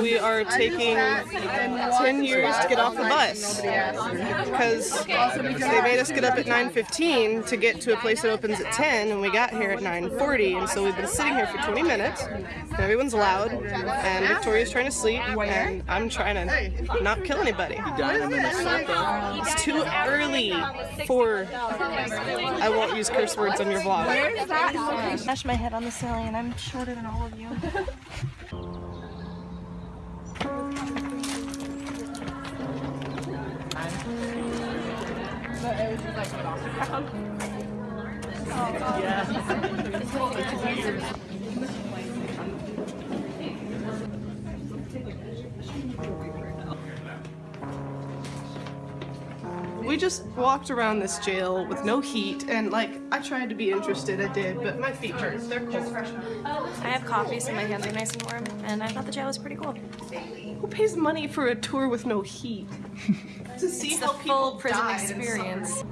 we are taking 10 years to get off the bus because they made us get up at 9.15 to get to a place that opens at 10 and we got here at 9.40 and so we've been sitting here for 20 minutes and everyone's loud and Victoria's trying to sleep and I'm trying to not kill anybody. It's too early for I won't use curse words on your vlog. Smash my head on the ceiling and I'm shorter than all of you. We just walked around this jail with no heat and like I tried to be interested, I did, but my feet hurt. They're cold. I have coffee so my hands are nice and warm and I thought the jail was pretty cool. Who pays money for a tour with no heat? to see It's the how full people prison experience.